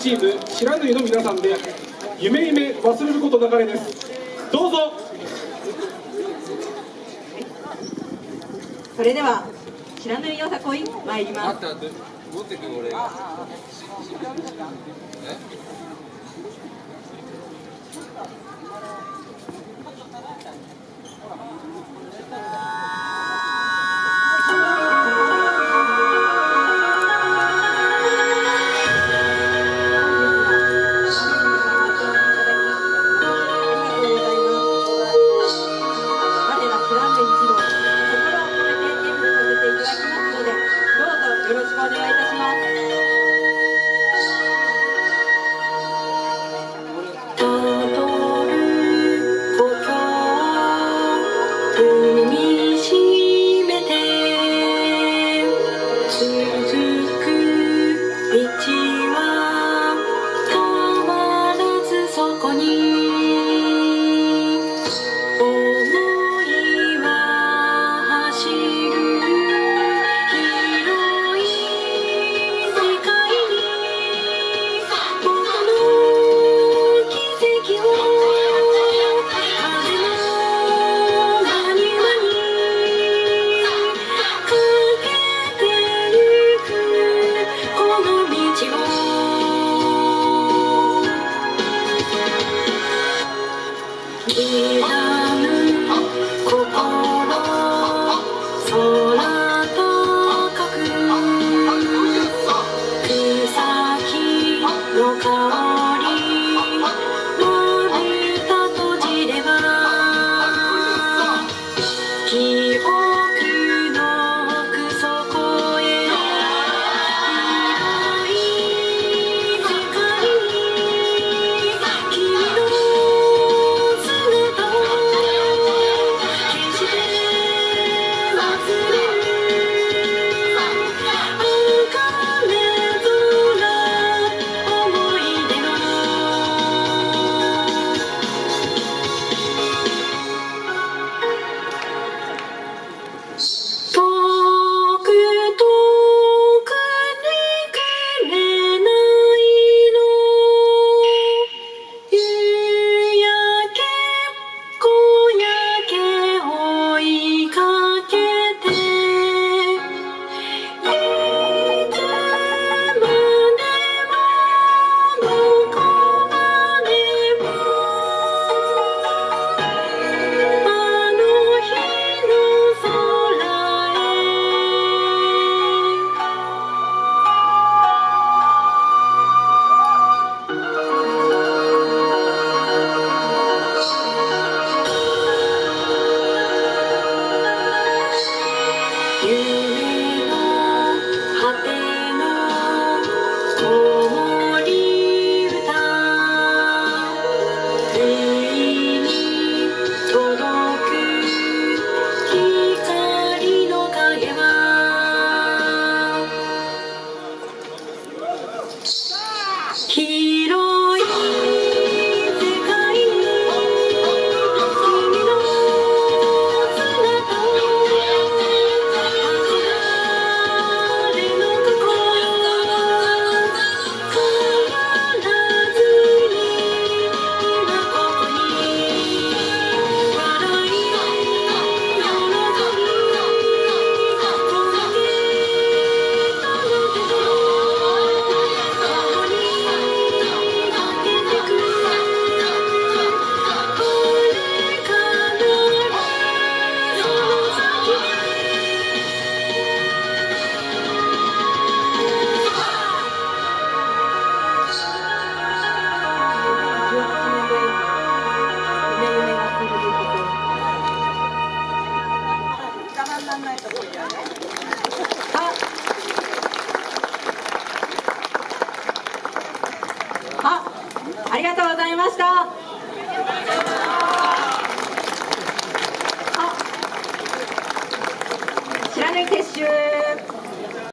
チーム白縫の皆さんで夢夢忘れることなかれです。どうぞ。それでは白縫よさこい参ります。continua. あありがとうございました。あ